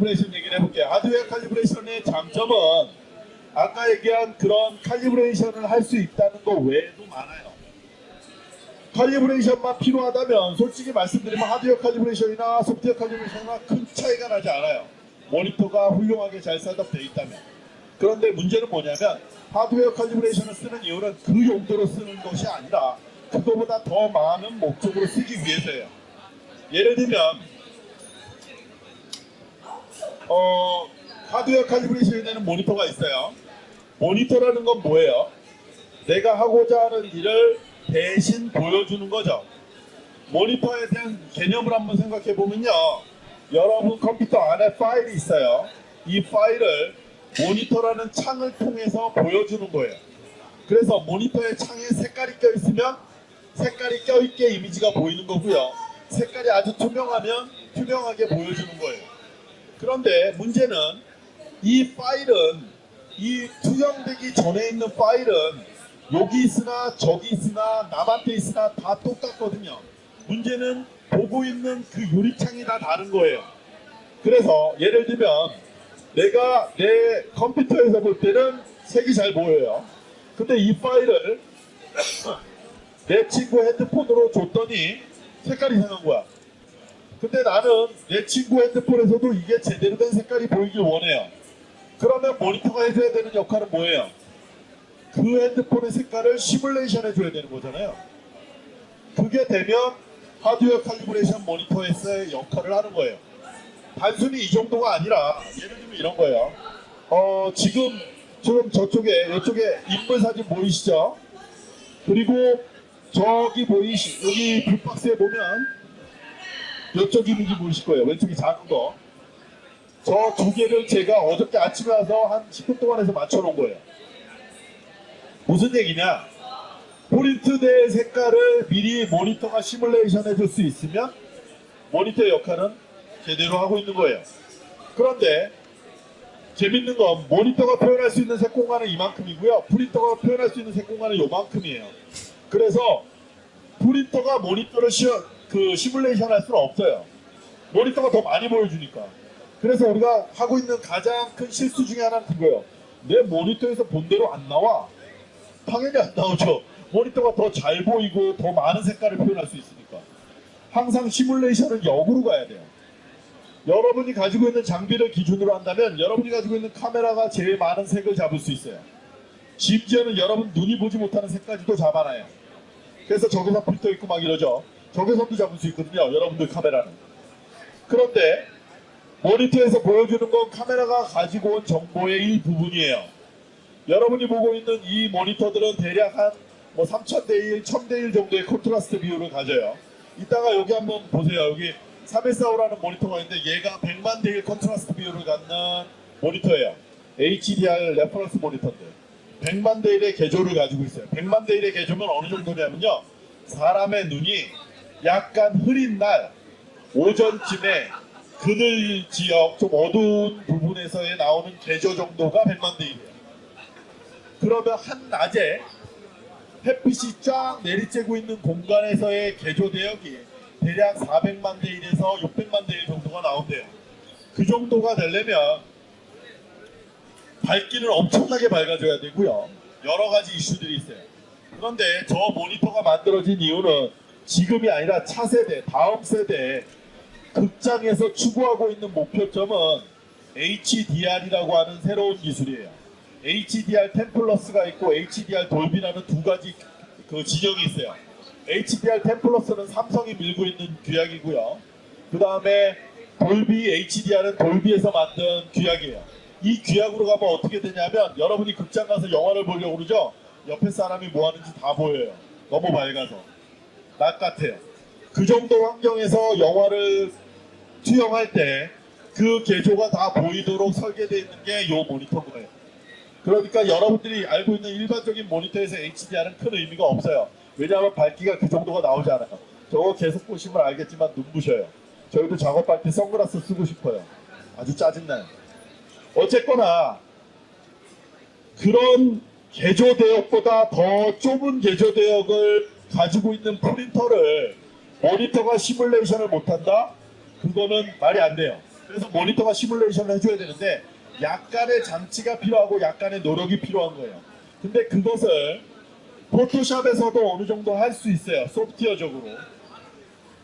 calibration 얘기를 해볼게요. 하드웨어 칼리브레이션의 장점은 아까 얘기한 그런 칼리브레이션을 할 수 있다는 거 외에도 많아요. 칼리브레이션만 필요하다면 솔직히 말씀드리면 하드웨어 칼리브레이션이나 소프트웨어 칼리브레이션이나 큰 차이가 나지 않아요. 모니터가 훌륭하게 잘 setup되어 있다면. 그런데 문제는 뭐냐면 하드웨어 칼리브레이션을 쓰는 이유는 그 용도로 쓰는 것이 아니라 그거보다 더 많은 목적으로 쓰기 위해서예요. 예를 들면 어, 하드웨어 칼리브레이션이 되는 모니터가 있어요. 모니터라는 건 뭐예요? 내가 하고자 하는 일을 대신 보여주는 거죠. 모니터에 대한 개념을 한번 생각해 보면요. 여러분 컴퓨터 안에 파일이 있어요. 이 파일을 모니터라는 창을 통해서 보여주는 거예요. 그래서 모니터에 창에 색깔이 껴 있으면 색깔이 껴 있게 이미지가 보이는 거고요. 색깔이 아주 투명하면 투명하게 보여주는 거예요. 그런데 문제는 이 파일은 이 투영되기 전에 있는 파일은 여기 있으나 저기 있으나 남한테 있으나 다 똑같거든요. 문제는 보고 있는 그 유리창이 다 다른 거예요. 그래서 예를 들면 내가 내 컴퓨터에서 볼 때는 색이 잘 보여요. 근데 이 파일을 내 친구 핸드폰으로 줬더니 색깔이 이상한 거야. 근데 나는 내 친구 핸드폰에서도 이게 제대로 된 색깔이 보이길 원해요. 그러면 모니터가 해줘야 되는 역할은 뭐예요? 그 핸드폰의 색깔을 시뮬레이션 해줘야 되는 거잖아요. 그게 되면 하드웨어 칼리브레이션 모니터에서의 역할을 하는 거예요. 단순히 이 정도가 아니라 예를 들면 이런 거예요. 어, 지금 지금 저쪽에 이쪽에 인물 사진 보이시죠? 그리고 저기 보이시 여기 블박스에 보면 이쪽 이미지 보이실 거예요. 왼쪽이 작은 거. 저 두 개를 제가 어저께 아침에 와서 한 10분 동안 해서 맞춰놓은 거예요. 무슨 얘기냐? 프린트된 색깔을 미리 모니터가 시뮬레이션 해줄 수 있으면 모니터의 역할은 제대로 하고 있는 거예요. 그런데 재밌는 건 모니터가 표현할 수 있는 색 공간은 이만큼이고요. 프린터가 표현할 수 있는 색 공간은 요만큼이에요. 그래서 프린터가 모니터를 시, 그 시뮬레이션 할 수는 없어요. 모니터가 더 많이 보여주니까. 그래서 우리가 하고 있는 가장 큰 실수 중에 하나는 그거예요. 내 모니터에서 본대로 안 나와. 당연히 안 나오죠. 모니터가 더 잘 보이고 더 많은 색깔을 표현할 수 있으니까. 항상 시뮬레이션은 역으로 가야 돼요. 여러분이 가지고 있는 장비를 기준으로 한다면 여러분이 가지고 있는 카메라가 제일 많은 색을 잡을 수 있어요. 심지어는 여러분 눈이 보지 못하는 색까지도 잡아놔요. 그래서 저기서 필터 있고 막 이러죠. 저기서도 잡을 수 있거든요. 여러분들 카메라는. 그런데 모니터에서 보여주는 건 카메라가 가지고 온 정보의 일부분이에요. 여러분이 보고 있는 이 모니터들은 대략 한 뭐 3000대 1, 1000대 1 정도의 콘트라스트 비율을 가져요. 이따가 여기 한번 보세요. 여기 3145라는 모니터가 있는데 얘가 100만 대1 contrast 비율을 갖는 모니터예요. HDR reference 모니터인데 100만 대 1의 계조를 가지고 있어요. 100만 대 1의 계조면 어느 정도냐면요. 사람의 눈이 약간 흐린 날 오전쯤에 그늘 지역 좀 어두운 부분에서의 나오는 계조 정도가 100만 대 1이에요. 그러면 한낮에 햇빛이 쫙 내리쬐고 있는 공간에서의 개조 대역이 대략 400만 대 1에서 600만 대1 정도가 나온대요. 그 정도가 되려면 밝기를 엄청나게 밝아줘야 되고요. 여러 가지 이슈들이 있어요. 그런데 저 모니터가 만들어진 이유는 지금이 아니라 차세대, 다음 세대 극장에서 추구하고 있는 목표점은 HDR이라고 하는 새로운 기술이에요. HDR 10 플러스가 있고 HDR 돌비라는 두 가지 그 지정이 있어요. HDR 10 플러스는 삼성이 밀고 있는 규약이고요. 그 다음에 돌비 HDR은 돌비에서 만든 규약이에요. 이 규약으로 가면 어떻게 되냐면 여러분이 극장 가서 영화를 보려고 그러죠? 옆에 사람이 뭐 하는지 다 보여요. 너무 밝아서. 낮 같아요. 그 정도 환경에서 영화를 투영할 때 그 개조가 다 보이도록 설계되어 있는 게 이 모니터인 거예요. 그러니까 여러분들이 알고 있는 일반적인 모니터에서 HDR은 큰 의미가 없어요. 왜냐하면 밝기가 그 정도가 나오지 않아요. 저거 계속 보시면 알겠지만 눈부셔요. 저희도 작업할 때 선글라스 쓰고 싶어요. 아주 짜증나요. 어쨌거나 그런 개조 대역보다 더 좁은 개조 대역을 가지고 있는 프린터를 모니터가 시뮬레이션을 못한다? 그거는 말이 안 돼요. 그래서 모니터가 시뮬레이션을 해줘야 되는데 약간의 장치가 필요하고 약간의 노력이 필요한 거예요. 근데 그것을 포토샵에서도 어느 정도 할 수 있어요. 소프트웨어적으로.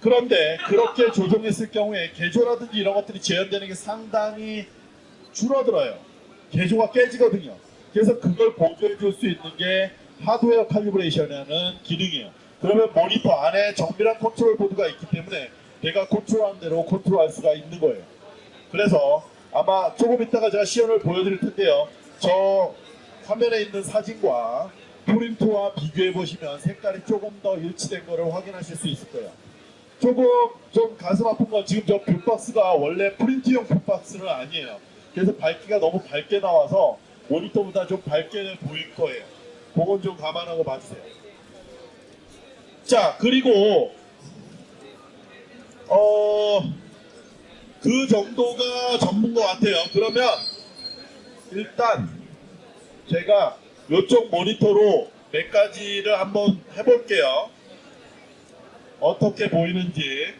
그런데 그렇게 조정했을 경우에 개조라든지 이런 것들이 재현되는 게 상당히 줄어들어요. 개조가 깨지거든요. 그래서 그걸 보조해 줄 수 있는 게 하드웨어 칼리브레이션이라는 기능이에요. 그러면 모니터 안에 정밀한 컨트롤 보드가 있기 때문에 내가 컨트롤한 대로 컨트롤할 수가 있는 거예요. 그래서 아마 조금 있다가 제가 시연을 보여드릴 텐데요. 저 화면에 있는 사진과 프린트와 비교해 보시면 색깔이 조금 더 일치된 거를 확인하실 수 있을 거예요. 조금 좀 가슴 아픈 건 지금 저 view box가 원래 프린트용 view box는 아니에요. 그래서 밝기가 너무 밝게 나와서 모니터보다 좀 밝게 보일 거예요. 그건 좀 감안하고 봐주세요. 자 그리고 어. 그 정도가 전부인 것 같아요. 그러면 일단 제가 이쪽 모니터로 몇 가지를 한번 해볼게요. 어떻게 보이는지.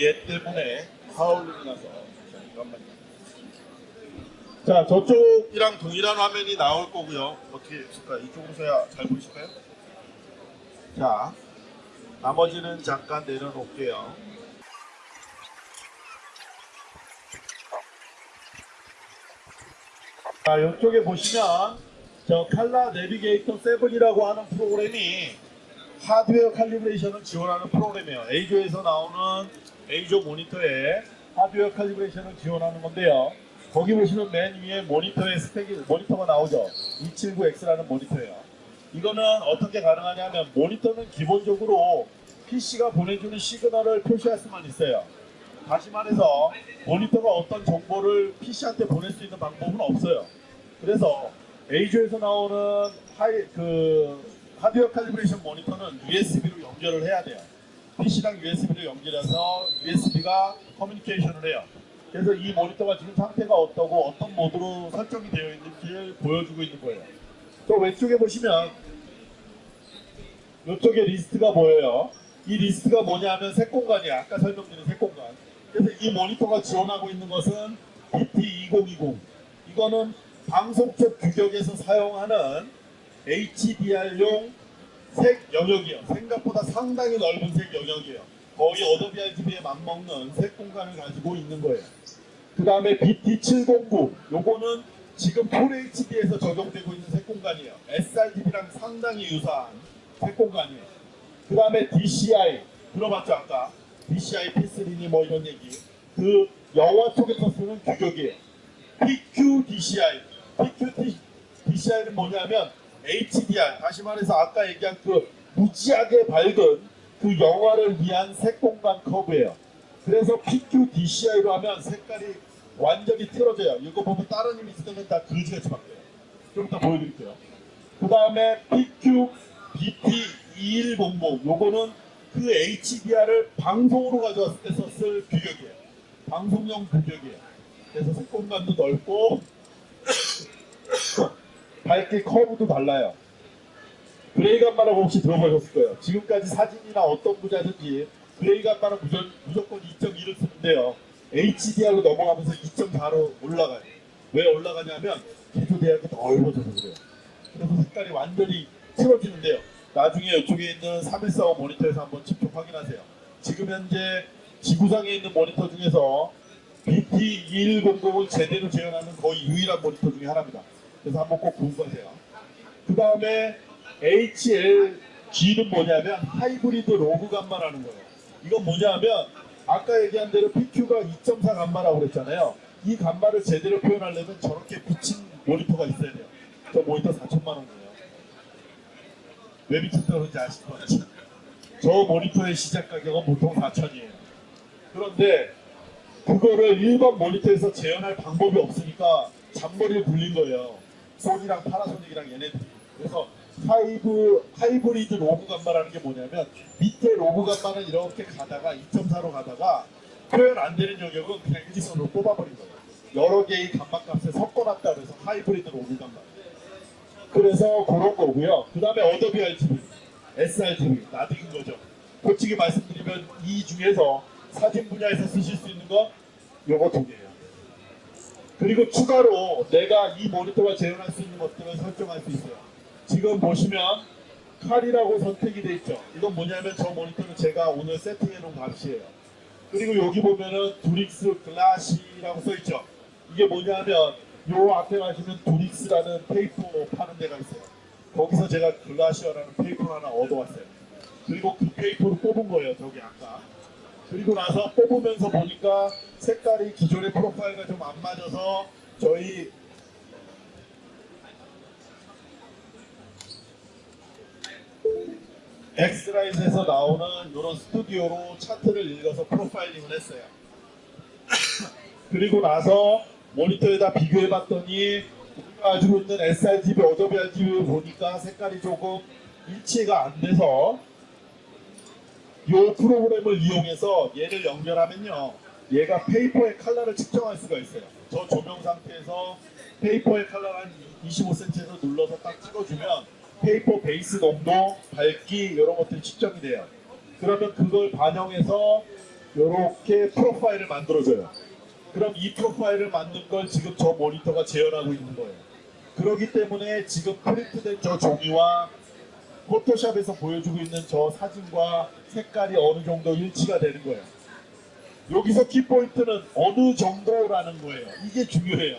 얘 때문에 하울링이 나서. 자 저쪽이랑 동일한 화면이 나올 거고요. 어떻게 있을까? 이쪽으로 서야 잘 보이실까요? 자, 나머지는 잠깐 내려놓을게요. 자, 이쪽에 보시면 저 칼라 내비게이터 7이라고 하는 프로그램이 하드웨어 칼리브레이션을 지원하는 프로그램이에요. A조에서 나오는 A조 모니터에 하드웨어 칼리브레이션을 지원하는 건데요. 거기 보시면 맨 위에 모니터의 스펙이 모니터가 나오죠. 279X라는 모니터예요. 이거는 어떻게 가능하냐면 모니터는 기본적으로 PC가 보내주는 시그널을 표시할 수만 있어요. 다시 말해서 모니터가 어떤 정보를 PC한테 보낼 수 있는 방법은 없어요. 그래서 EIZO에서 나오는 하이, 그 하드웨어 calibration 모니터는 USB로 연결을 해야 돼요. PC랑 USB로 연결해서 USB가 커뮤니케이션을 해요. 그래서 이 모니터가 지금 상태가 어떠고 어떤 모드로 설정이 되어 있는지를 보여주고 있는 거예요. 또 왼쪽에 보시면 이쪽에 리스트가 보여요. 이 리스트가 뭐냐면 색 공간이야. 아까 설명드린 색 공간. 그래서 이 모니터가 지원하고 있는 것은 BT2020. 이거는 방송 쪽 규격에서 사용하는 HDR용 색 영역이에요. 생각보다 상당히 넓은 색 영역이에요. 거의 Adobe RGB에 맞먹는 색 공간을 가지고 있는 거예요. 그 다음에 BT709 요거는 지금 FHD에서 적용되고 있는 색 공간이에요. sRGB랑 상당히 유사한 색 공간이에요. 그 다음에 DCI 들어봤죠 아까 DCI P3니 뭐 이런 얘기 그 영화 쪽에서 쓰는 규격이에요. PQ DCI PQ DCI는 뭐냐면 HDR 다시 말해서 아까 얘기한 그 무지하게 밝은 그 영화를 위한 색공간 커브예요. 그래서 PQ DCI로 하면 색깔이 완전히 틀어져요. 이거 보면 다른 이미지 쓰면 다 그지같이 바뀌어요. 좀 이따 보여드릴게요. 그 다음에 PQ BT2100 요거는 그 HDR을 방송으로 가져왔을 때 쓸 규격이에요. 방송용 규격이에요. 그래서 색공간도 넓고 밝기 커브도 달라요. gray 감마라고 혹시 들어보셨을 거예요. 지금까지 사진이나 어떤 뭐든지 gray 감마는 무조건, 무조건 2.2를 쓰는데요. HDR로 넘어가면서 2.4로 올라가요. 왜 올라가냐면 개조 대학이 넓어져서 그래요. 그래서 색깔이 완전히 틀어지는데요. 나중에 이쪽에 있는 3145 모니터에서 한번 직접 확인하세요. 지금 현재 지구상에 있는 모니터 중에서 BT2100을 제대로 재현하는 거의 유일한 모니터 중에 하나입니다. 그래서 한번 꼭 공부하세요. 그 다음에 HLG는 뭐냐면 하이브리드 로그 감마라는 거예요. 이건 뭐냐면 아까 얘기한 대로 PQ가 2.4 감마라고 그랬잖아요. 이 감마를 제대로 표현하려면 저렇게 붙인 모니터가 있어야 돼요. 저 모니터 4천만 원 거예요. 왜 미쳤다 그러는지 아실 것 같죠? 저 모니터의 시작 가격은 보통 4천이에요. 그런데 그거를 일반 모니터에서 재현할 방법이 없으니까 잔머리를 굴린 거예요. 소니랑 파나소닉이랑 얘네들이. 그래서 하이브, 하이브리드 로그 감마라는 게 뭐냐면 밑에 로그 감마는 이렇게 가다가 2.4로 가다가 표현 안 되는 영역은 그냥 일직선으로 뽑아버린 거예요. 여러 개의 감마 값을 섞어놨다 그래서 하이브리드 로그 감마. 그래서 그런 거고요. 그 다음에 Adobe RGB. sRGB 나드인 거죠. 솔직히 말씀드리면 이 중에서 사진 분야에서 쓰실 수 있는 건 요거 두 개예요. 그리고 추가로 내가 이 모니터가 재현할 수 있는 것들을 설정할 수 있어요. 지금 보시면 칼이라고 선택이 돼 있죠. 이건 뭐냐면 저 모니터는 제가 오늘 세팅해 놓은 값이에요. 그리고 여기 보면은 두릭스 글라시라고 써 있죠. 이게 뭐냐면 요 앞에 가시면 두릭스라는 paper 파는 데가 있어요. 거기서 제가 글라시어라는 paper 하나 얻어왔어요. 그리고 그 paper를 뽑은 거예요. 저기 아까. 그리고 나서 뽑으면서 보니까 색깔이 기존의 profile과 좀 안 맞아서 저희 엑스라이즈에서 나오는 i1 Studio로 차트를 읽어서 profiling을 했어요. 그리고 나서 모니터에다 비교해 봤더니 우리가 가지고 있는 sRGB, Adobe RGB 보니까 색깔이 조금 일치가 안 돼서 이 프로그램을 이용해서 얘를 연결하면요. 얘가 paper의 컬러를 측정할 수가 있어요. 저 조명 상태에서 paper의 컬러 한 25cm에서 눌러서 딱 찍어주면 paper 베이스 농도, 밝기 이런 것들이 측정이 돼요. 그러면 그걸 반영해서 이렇게 profile을 만들어줘요. 그럼 이 profile을 만든 걸 지금 저 모니터가 재현하고 있는 거예요. 그렇기 때문에 지금 프린트된 저 종이와 포토샵에서 보여주고 있는 저 사진과 색깔이 어느 정도 일치가 되는 거예요. 여기서 키포인트는 어느 정도라는 거예요. 이게 중요해요.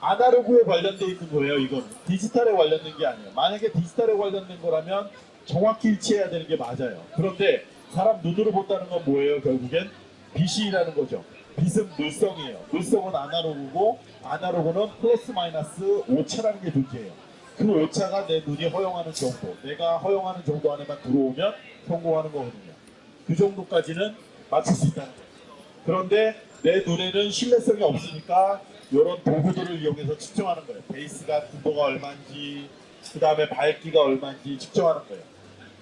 아날로그에 관련돼 있는 거예요. 이건 디지털에 관련된 게 아니에요. 만약에 디지털에 관련된 거라면 정확히 일치해야 되는 게 맞아요. 그런데 사람 눈으로 본다는 건 뭐예요? 결국엔 빛이라는 거죠. 빛은 물성이에요. 물성은 아날로그고 아날로그는 플러스 마이너스 오차라는 게 존재해요. 그 오차가 내 눈이 허용하는 정도, 내가 허용하는 정도 안에만 들어오면 성공하는 거거든요. 그 정도까지는 맞출 수 있다는 거예요. 그런데 내 눈에는 신뢰성이 없으니까 이런 도구들을 이용해서 측정하는 거예요. 베이스가 분도가 얼마인지, 그 다음에 밝기가 얼마인지 측정하는 거예요.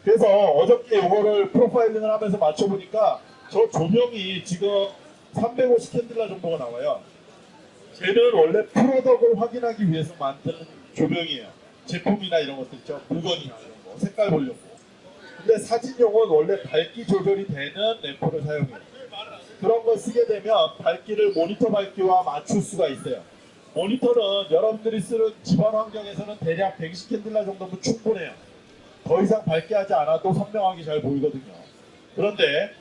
그래서 어저께 이거를 프로파일링을 하면서 맞춰보니까 저 조명이 지금 350 캔들라 정도가 나와요. 쟤는 원래 프로덕을 확인하기 위해서 만드는 조명이에요. 제품이나 이런 것들 있죠. 물건이나 이런 거. 색깔 보려고. 근데 사진용은 원래 밝기 조절이 되는 램프를 사용해요. 그런 걸 쓰게 되면 밝기를 모니터 밝기와 맞출 수가 있어요. 모니터는 여러분들이 쓰는 집안 환경에서는 대략 120 candela 정도면 충분해요. 더 이상 밝게 하지 않아도 선명하게 잘 보이거든요. 그런데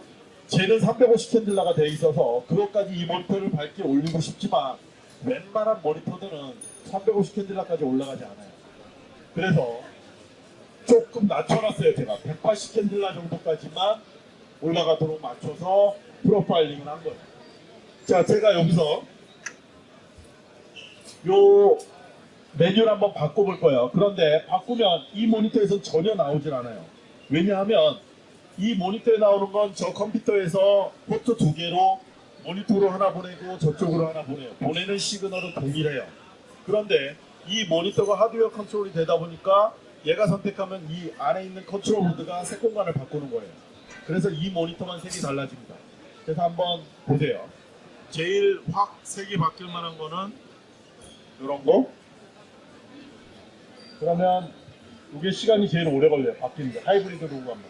쟤는 350 candela가 돼 있어서 그것까지 이 모니터를 밝게 올리고 싶지만 웬만한 모니터들은 350 candela까지 올라가지 않아요. 그래서 조금 낮춰놨어요 제가 180 candela 정도까지만 올라가도록 맞춰서 profiling을 한 거예요. 자 제가 여기서 요 메뉴를 한번 바꿔볼 거예요. 그런데 바꾸면 이 모니터에서 전혀 나오질 않아요. 왜냐하면 이 모니터에 나오는 건 저 컴퓨터에서 포트 두 개로 모니터로 하나 보내고 저쪽으로 하나 보내요. 보내는 시그널은 동일해요. 그런데 이 모니터가 하드웨어 컨트롤이 되다 보니까 얘가 선택하면 이 안에 있는 컨트롤 보드가 색 공간을 바꾸는 거예요. 그래서 이 모니터만 색이 달라집니다. 그래서 한번 보세요. 제일 확 색이 바뀔 만한 거는 이런 거. 그러면 이게 시간이 제일 오래 걸려요. 바뀌는데 하이브리드 로그 감마.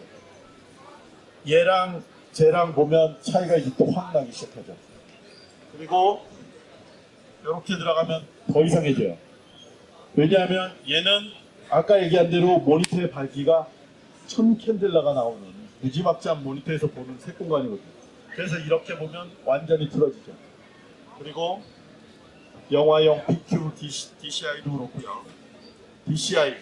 얘랑 쟤랑 보면 차이가 이제 또 확 나기 시작하죠. 그리고 이렇게 들어가면 더 이상해져요. 왜냐하면 얘는 아까 얘기한 대로 모니터의 밝기가 1000 candela가 나오는 무지막지한 모니터에서 보는 색 공간이거든요. 그래서 이렇게 보면 완전히 틀어지죠. 그리고 영화용 BQ DCI도 그렇고요. DCI.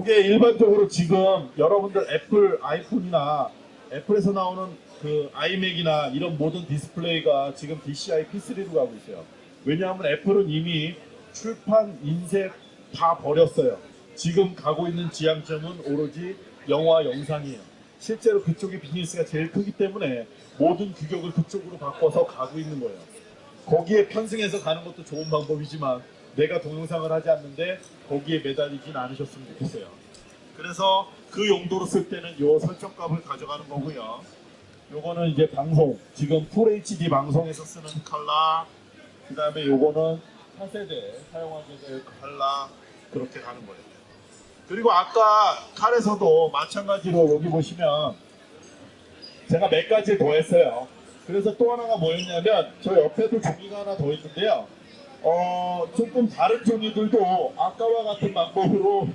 이게 일반적으로 지금 여러분들 애플 아이폰이나 애플에서 나오는 그 아이맥이나 이런 모든 디스플레이가 지금 DCI P3로 가고 있어요. 왜냐하면 애플은 이미 출판, 인쇄 다 버렸어요. 지금 가고 있는 지향점은 오로지 영화, 영상이에요. 실제로 그쪽이 비즈니스가 제일 크기 때문에 모든 규격을 그쪽으로 바꿔서 가고 있는 거예요. 거기에 편승해서 가는 것도 좋은 방법이지만 내가 동영상을 하지 않는데 거기에 매달리진 않으셨으면 좋겠어요. 그래서 그 용도로 쓸 때는 요 설정값을 가져가는 거고요. 요거는 이제 방송, 지금 풀 HD 방송에서 쓰는 컬러, 그 다음에 요거는 차세대 사용하게 될 컬러 그렇게 가는 거예요. 그리고 아까 칼에서도 마찬가지로 여기 보시면 제가 몇 가지 더 했어요. 그래서 또 하나가 뭐였냐면 저 옆에도 종이가 하나 더 있는데요. 어, 조금 다른 종이들도 아까와 같은 방법으로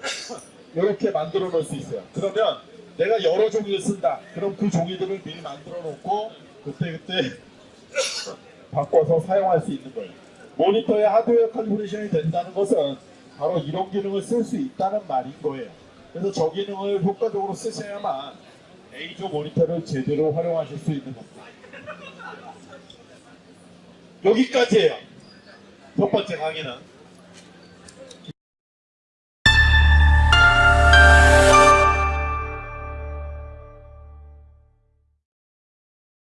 이렇게 만들어 놓을 수 있어요. 그러면 내가 여러 종이를 쓴다. 그럼 그 종이들을 미리 만들어 놓고 그때그때 바꿔서 사용할 수 있는 거예요. 모니터의 하드웨어 칼리브레이션이 된다는 것은 바로 이런 기능을 쓸 수 있다는 말인 거예요. 그래서 저 기능을 효과적으로 쓰셔야만 A조 모니터를 제대로 활용하실 수 있는 겁니다. 여기까지예요. 첫 번째 강의는